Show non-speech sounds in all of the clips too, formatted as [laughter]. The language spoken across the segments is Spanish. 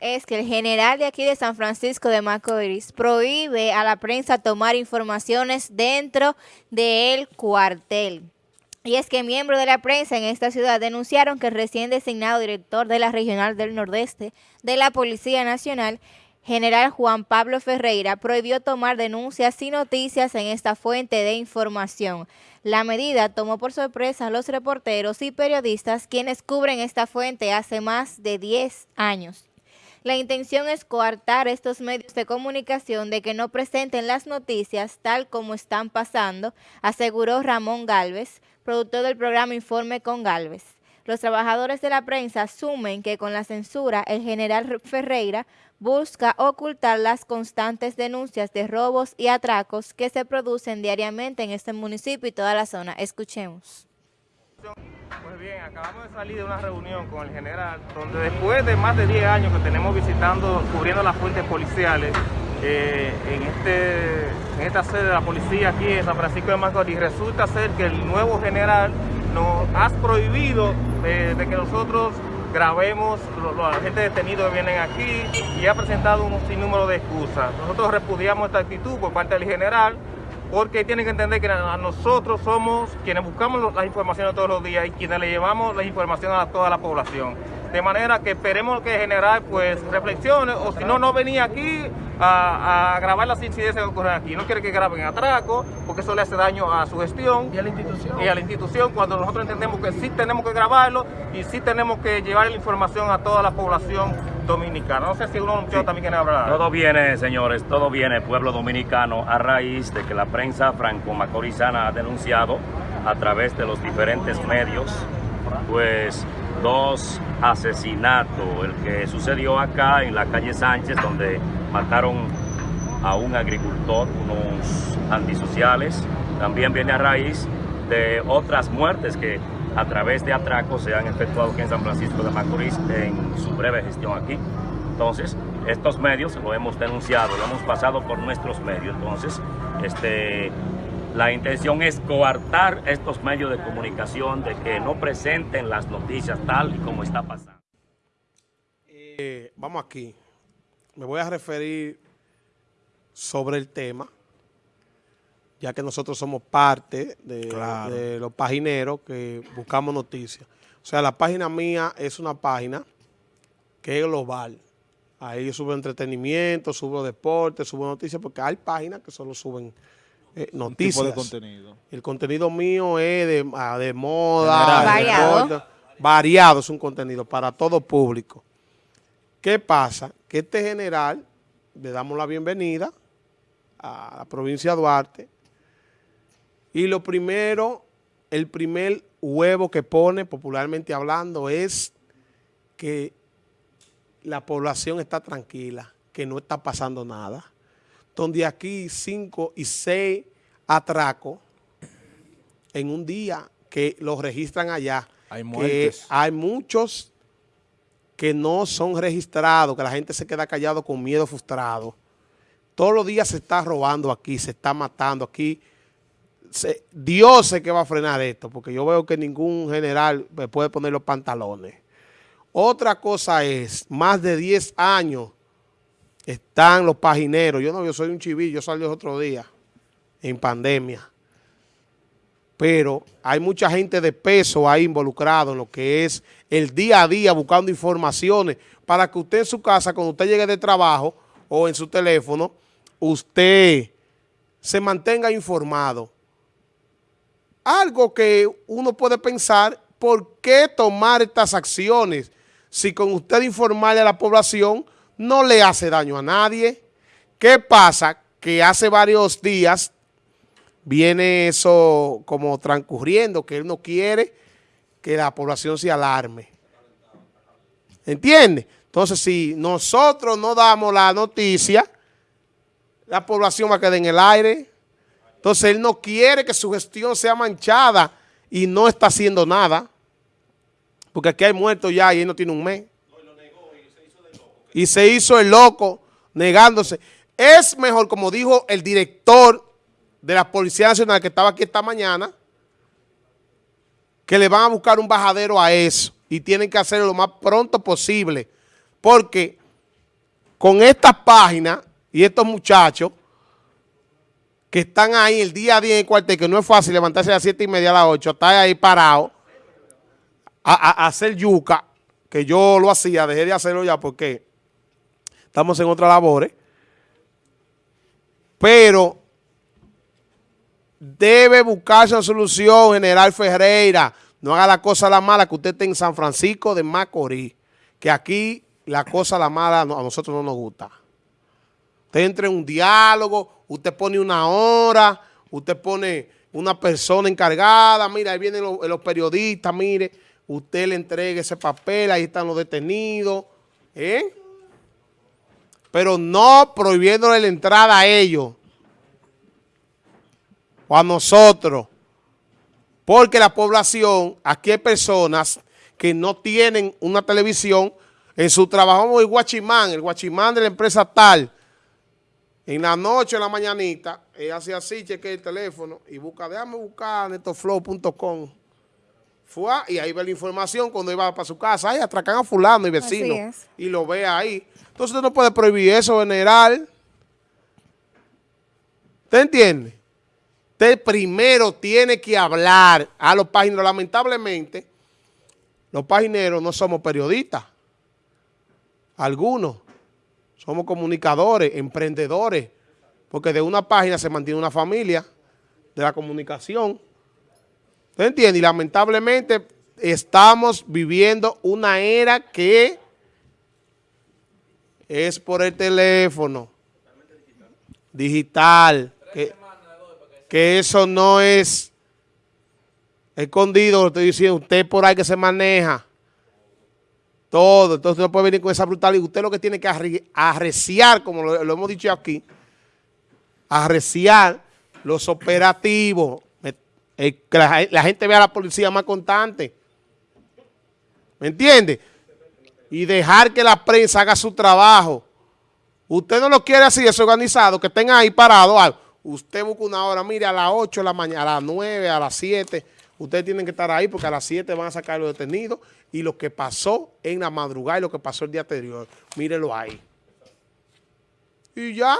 es que el general de aquí de San Francisco de Macorís prohíbe a la prensa tomar informaciones dentro del cuartel. Y es que miembros de la prensa en esta ciudad denunciaron que el recién designado director de la Regional del Nordeste de la Policía Nacional general Juan Pablo Ferreira prohibió tomar denuncias y noticias en esta fuente de información. La medida tomó por sorpresa a los reporteros y periodistas quienes cubren esta fuente hace más de 10 años. La intención es coartar estos medios de comunicación de que no presenten las noticias tal como están pasando, aseguró Ramón Galvez, productor del programa Informe con Galvez. Los trabajadores de la prensa asumen que con la censura el general Ferreira busca ocultar las constantes denuncias de robos y atracos que se producen diariamente en este municipio y toda la zona. Escuchemos. Pues bien, acabamos de salir de una reunión con el general, donde después de más de 10 años que tenemos visitando, cubriendo las fuentes policiales, eh, en, este, en esta sede de la policía aquí en San Francisco de Macorís, resulta ser que el nuevo general nos ha prohibido eh, de que nosotros grabemos los, agentes detenidos que vienen aquí y ha presentado un sinnúmero de excusas. Nosotros repudiamos esta actitud por parte del general porque tienen que entender que nosotros somos quienes buscamos las informaciones todos los días y quienes le llevamos la información a toda la población. De manera que esperemos que el general pues reflexione o si no, no venía aquí a, grabar las incidencias que ocurren aquí. No quiere que graben atraco, porque eso le hace daño a su gestión. Y a la institución. Y a la institución, cuando nosotros entendemos que sí tenemos que grabarlo y sí tenemos que llevar la información a toda la población dominicana. No sé si uno también quiere hablar. Todo viene, señores, todo viene, pueblo dominicano, a raíz de que la prensa franco-macorizana ha denunciado a través de los diferentes medios, pues dos asesinatos, el que sucedió acá en la calle Sánchez, donde mataron a un agricultor, unos antisociales. También viene a raíz de otras muertes que a través de atracos se han efectuado aquí en San Francisco de Macorís en su breve gestión aquí. Entonces, estos medios lo hemos denunciado, lo hemos pasado por nuestros medios. Entonces, este, la intención es coartar estos medios de comunicación de que no presenten las noticias tal y como está pasando. Eh, vamos aquí me voy a referir sobre el tema, ya que nosotros somos parte de, los pagineros que buscamos noticias. O sea, la página mía es una página que es global. Ahí subo entretenimiento, subo deporte, subo noticias, porque hay páginas que solo suben eh, noticias. de contenido? El contenido mío es de, ah, moda, variado. variado es un contenido para todo público. ¿Qué pasa? Que este general, le damos la bienvenida a la provincia de Duarte, y lo primero, el primer huevo que pone, popularmente hablando, es que la población está tranquila, que no está pasando nada. Donde aquí cinco y seis atracos en un día que los registran allá. Hay muertes. hay muchos que no son registrados, que la gente se queda callado con miedo frustrado. Todos los días se está robando aquí, se está matando aquí. Dios sé que va a frenar esto, porque yo veo que ningún general me puede poner los pantalones. Otra cosa es, más de 10 años están los pagineros. Yo no, yo soy un chivillo, yo salí otro día en pandemia. Pero hay mucha gente de peso ahí involucrado en lo que es el día a día buscando informaciones para que usted en su casa, cuando usted llegue de trabajo o en su teléfono, usted se mantenga informado. Algo que uno puede pensar, ¿por qué tomar estas acciones si con usted informarle a la población no le hace daño a nadie? ¿Qué pasa? Que hace varios días viene eso como transcurriendo, que él no quiere que la población se alarme. ¿Entiende? Entonces, si nosotros no damos la noticia, la población va a quedar en el aire. Entonces, él no quiere que su gestión sea manchada y no está haciendo nada. Porque aquí hay muertos ya y él no tiene un mes. Y se hizo el loco negándose. Es mejor, como dijo el director de la Policía Nacional que estaba aquí esta mañana, que le van a buscar un bajadero a eso y tienen que hacerlo lo más pronto posible, porque con estas páginas y estos muchachos que están ahí el día a día en el cuartel, que no es fácil levantarse a las 7 y media a las 8, estar ahí parado a, a- hacer yuca, que yo lo hacía, dejé de hacerlo ya porque estamos en otras labores, pero debe buscarse una solución, General Ferreira. No haga la cosa la mala que usted esté en San Francisco de Macorís, que aquí la cosa la mala a nosotros no nos gusta. Usted entra en un diálogo, usted pone una hora, usted pone una persona encargada, mira, ahí vienen los, periodistas, mire, usted le entrega ese papel, ahí están los detenidos, ¿eh? Pero no prohibiéndole la entrada a ellos o a nosotros. Porque la población, aquí hay personas que no tienen una televisión en su trabajo, el guachimán, el guachimán de la empresa tal. En la noche, en la mañanita, él hace así, cheque el teléfono y busca, déjame buscar netoflow.com. Fue y ahí ve la información cuando iba para su casa. Ahí atracan a fulano y vecino. Y lo ve ahí. Entonces usted no puede prohibir eso, general. ¿Usted entiende? Usted primero tiene que hablar a los pagineros. Lamentablemente, los pagineros no somos periodistas. Algunos. Somos comunicadores, emprendedores. Porque de una página se mantiene una familia de la comunicación. ¿Usted entiende? Y lamentablemente estamos viviendo una era que es por el teléfono digital. Que, que eso no es escondido, lo estoy diciendo, usted por ahí que se maneja todo, entonces no puede venir con esa brutalidad. Usted lo que tiene que arre- arreciar, como lo, hemos dicho aquí, arreciar los operativos, eh, que la, gente vea a la policía más constante. ¿Me entiende? Y dejar que la prensa haga su trabajo. Usted no lo quiere así desorganizado, que estén ahí parados. Usted busca una hora, mire, a las 8 de la mañana, a las 9, a las 7. Ustedes tienen que estar ahí porque a las 7 van a sacar los detenidos. Y lo que pasó en la madrugada y lo que pasó el día anterior, mírelo ahí. Y ya,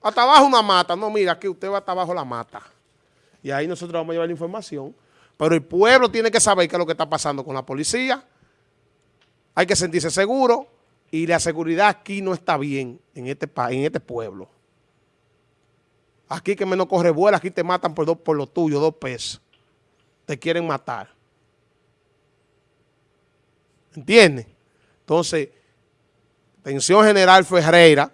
hasta abajo una mata. No, mira, aquí usted va hasta abajo la mata. Y ahí nosotros vamos a llevar la información. Pero el pueblo tiene que saber qué es lo que está pasando con la policía. Hay que sentirse seguro. Y la seguridad aquí no está bien en este, en este pueblo. Aquí que menos corre vuela, aquí te matan por lo tuyo, dos pesos. Te quieren matar. ¿Entiendes? Entonces, Atención General Ferreira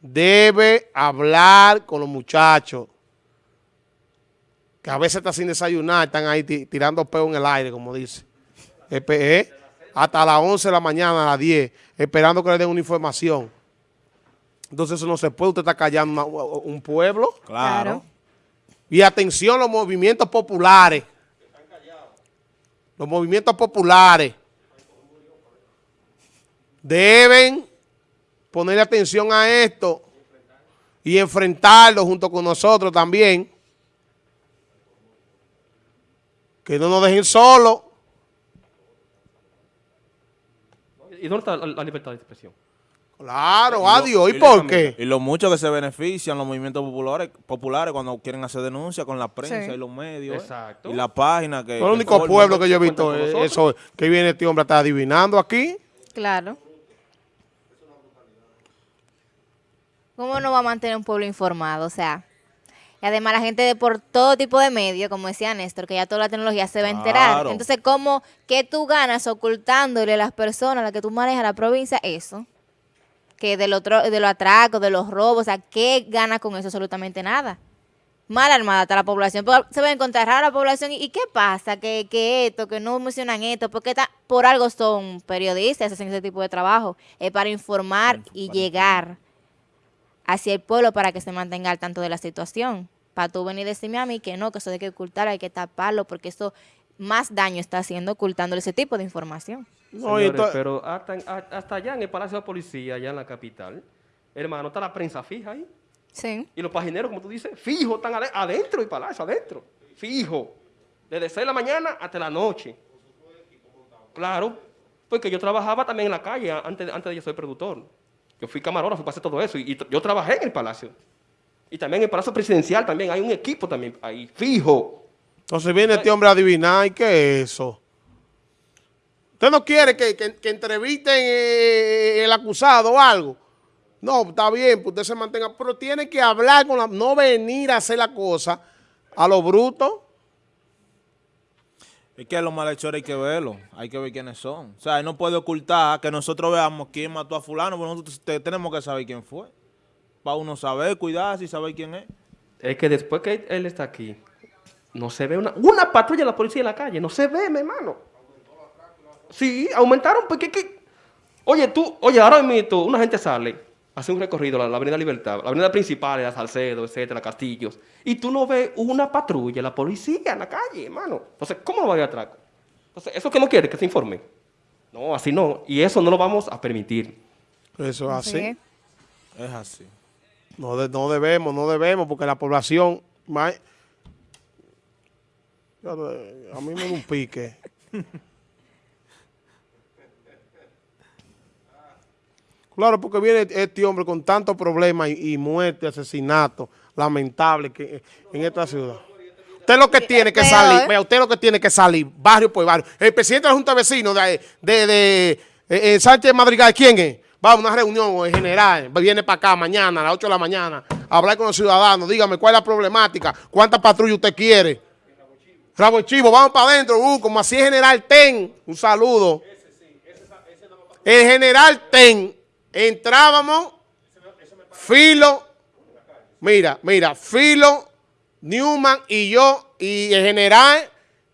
debe hablar con los muchachos que a veces están sin desayunar, están ahí ti- tirando peo en el aire, como dice. Eh, Hasta las 11 de la mañana, a las 10, esperando que le den una información. Entonces eso no se puede, usted está callando un pueblo. Claro. Y atención los movimientos populares. Los movimientos populares deben ponerle atención a esto y enfrentarlo junto con nosotros también. Que no nos dejen solos. ¿Y dónde está la, libertad de expresión? Claro, adiós. ¿Y lo- por qué? Y lo mucho que se benefician los movimientos populares, populares cuando quieren hacer denuncias con la prensa Sí. y los medios. ¿eh? Exacto. Y la página que... El único pueblo que yo he visto es eso, que viene este hombre a estar adivinando aquí. Claro. ¿Cómo no va a mantener un pueblo informado? O sea, y además la gente de por todo tipo de medios, como decía Néstor, que ya toda la tecnología se va a enterar. Entonces, ¿cómo que tú ganas ocultándole a las personas a las que tú manejas la provincia eso? Que del otro, de los atracos, de los robos, o sea, ¿qué gana con eso? Absolutamente nada. Mal armada está la población. Pero Se va a encontrar rara la población. ¿Y qué pasa? Que, que esto, que no mencionan esto, porque está, por algo son periodistas, hacen ese tipo de trabajo. Es para informar y llegar hacia el pueblo para que se mantenga al tanto de la situación. Para tú venir y decirme a mí que no, que eso hay que ocultar, hay que taparlo, porque eso más daño está haciendo ocultándole ese tipo de información. No, Señores, pero hasta, allá en el Palacio de Policía, allá en la capital, hermano, está la prensa fija ahí. Sí. Y los pagineros, como tú dices, fijo, están ade- adentro del palacio, adentro. Fijo. Desde 6 de la mañana hasta la noche. Claro. Porque yo trabajaba también en la calle antes, antes de yo ser productor. Yo fui camarógrafo, pasé todo eso. Y, y yo trabajé en el palacio. Y también en el palacio presidencial también hay un equipo también ahí, fijo. Entonces viene este hombre a adivinar, ¿y qué es eso? ¿Usted no quiere que, que, que entrevisten eh, el acusado o algo? No, está bien, pues usted se mantenga, pero tiene que hablar con la, no venir a hacer la cosa a lo bruto. Es que a los malhechores hay que verlo, hay que ver quiénes son. O sea, él no puede ocultar que nosotros veamos quién mató a fulano, pero nosotros te- tenemos que saber quién fue. Para uno saber, cuidarse y saber quién es. Es que después que él está aquí, no se ve una, una patrulla de la policía en la calle, no se ve, mi hermano. Sí, aumentaron, porque que... Oye, tú, oye, ahora mismo una gente sale, hace un recorrido, la, la avenida Libertad, la avenida principal, la Salcedo, etcétera, Castillos, y tú no ves una patrulla, la policía en la calle, hermano. Entonces, ¿cómo no va a haber atraco? Entonces, ¿eso que no quiere? Que se informe. No, así no. Y eso no lo vamos a permitir. Eso es así. Sí. Es así. No, de- no debemos, no debemos, porque la población... eh, A mí me da un pique. Claro, porque viene este hombre con tantos problemas y, y muerte, asesinato, lamentable que en esta ciudad. Usted lo que tiene que salir, vea, usted lo que tiene que salir, barrio por barrio. El presidente de la Junta de Vecinos de, de, de, eh, eh, Sánchez Madrigal, ¿quién es? Va a una reunión en general, viene para acá mañana a las 8 de la mañana, a hablar con los ciudadanos, dígame cuál es la problemática, cuántas patrullas usted quiere. Rabo Chivo, vamos para adentro, uh, como así es General Ten, un saludo. El General Ten, entrábamos, Filo, mira, mira, Filo, Newman y yo, y el General,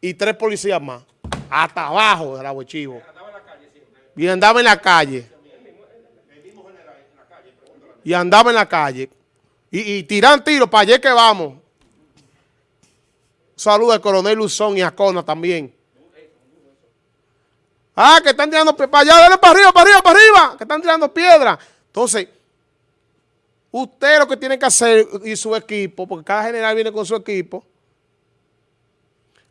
y tres policías más, hasta abajo de Rabo Chivo. Y andaba en la calle. Y andaba en la calle. Y, y tiran tiros para allá que vamos. Saluda al coronel Luzón y a Cona también. Ah, que están tirando. Para allá, dale para arriba, para arriba, para arriba. Que están tirando piedras. Entonces, usted lo que tiene que hacer y su equipo, porque cada general viene con su equipo,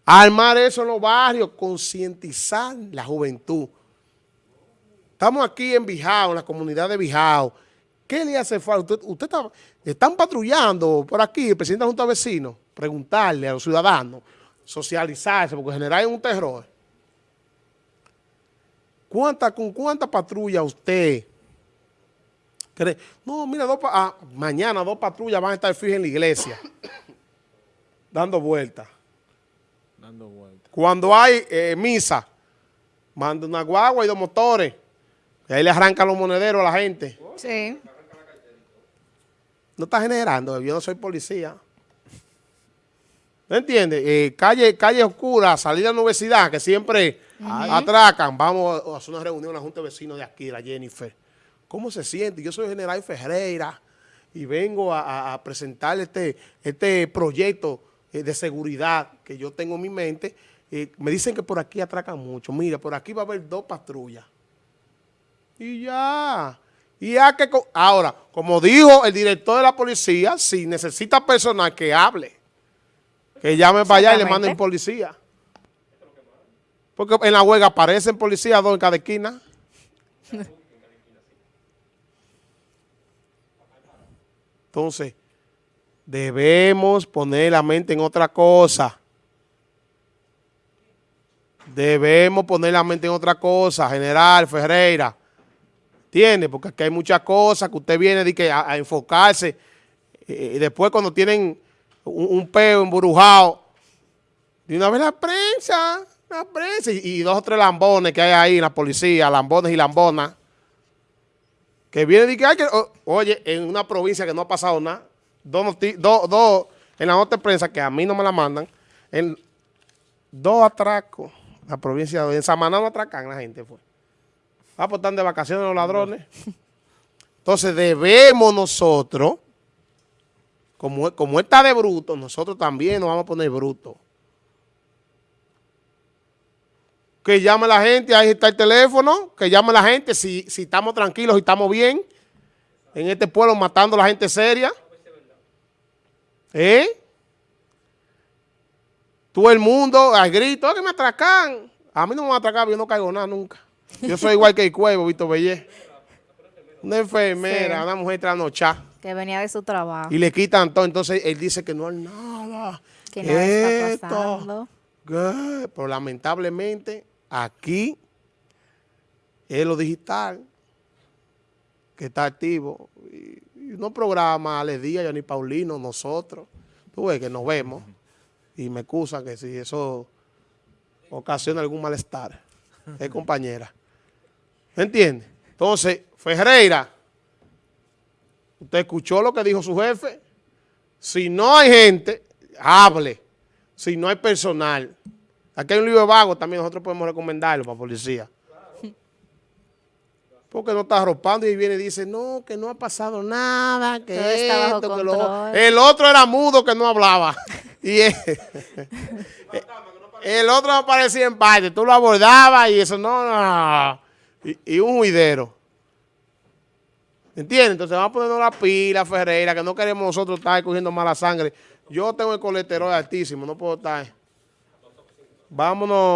armar eso en los barrios, concientizar la juventud. Estamos aquí en Bijao, en la comunidad de Bijao. ¿Qué le hace falta? Usted, usted está, están patrullando por aquí, el presidente de la Junta de Vecinos, preguntarle a los ciudadanos, socializarse, porque general es un terror. ¿Cuánta, ¿Con cuánta patrulla usted cree? No, mira, dos ah, mañana dos patrullas van a estar fijas en la iglesia, [coughs] dando vueltas. Dando vueltas. Cuando hay eh, misa, manda una guagua y dos motores. Y ahí le arrancan los monederos a la gente. Sí. No está generando, yo no soy policía. ¿Me entiendes? Eh, calle, calle oscura, salida a la universidad, que siempre atracan. Vamos a hacer una reunión en la Junta de Vecinos de aquí, la Jennifer. ¿Cómo se siente? Yo soy general Ferreira y vengo a, a- presentar este, este proyecto eh, de seguridad que yo tengo en mi mente. Eh, me dicen que por aquí atracan mucho. Mira, por aquí va a haber dos patrullas. Y ya. Y ya que... Ahora, como dijo el director de la policía, si necesita personal que hable, que llame para allá y le manden policía. Porque en la huelga aparecen policías dos en cada esquina. [laughs] Entonces, debemos poner la mente en otra cosa. Debemos poner la mente en otra cosa, General Ferreira. ¿Entiende? Porque aquí hay muchas cosas que usted viene de que a, a enfocarse. eh, y después cuando tienen un, un peo embrujado, de una vez la prensa, la prensa, y, y dos o tres lambones que hay ahí en la policía, lambones y lambonas, que vienen y que hay que, o- oye, en una provincia que no ha pasado nada, dos, dos, dos, en la nota de prensa que a mí no me la mandan, en dos atracos, la provincia de en Samaná no atracan la gente, fue. Ah, pues están de vacaciones los ladrones. Entonces debemos nosotros, como, como él está de bruto, nosotros también nos vamos a poner brutos. Que llame la gente, ahí está el teléfono, que llame la gente si, si estamos tranquilos y estamos bien. En este pueblo matando a la gente seria. ¿Eh? Todo el mundo al grito, "Ah, que me atracan. A mí no me van a atracar, yo no caigo nada nunca. Yo soy igual que el cuevo, Víctor Bellé. Una enfermera, Sí. una mujer trasnochada. Que venía de su trabajo. Y le quitan todo. Entonces él dice que no hay nada. Que nada está pasando. ¿qué? Pero lamentablemente aquí es lo digital que está activo. Y, y unos programas, Ale Díaz, Johnny Paulino, nosotros. Tú ves que nos vemos. Y me excusan que si eso ocasiona algún malestar. Es compañera. ¿Me entiende? Entonces, Ferreira, usted escuchó lo que dijo su jefe. Si no hay gente, hable. Si no hay personal. Aquí hay un libro vago también, nosotros podemos recomendarlo para policía. Porque no está arropando y viene y dice, no, que no ha pasado nada, que Todo bajo esto, que lo control. El otro era mudo que no hablaba. [laughs] y él- el otro aparecía en parte, tú lo abordabas y eso, no, no. Y, y un juidero. ¿Entiendes? Entonces vamos a ponernos la pila, Ferreira, que no queremos nosotros estar cogiendo mala sangre. Yo tengo el colesterol altísimo, no puedo estar. Vámonos.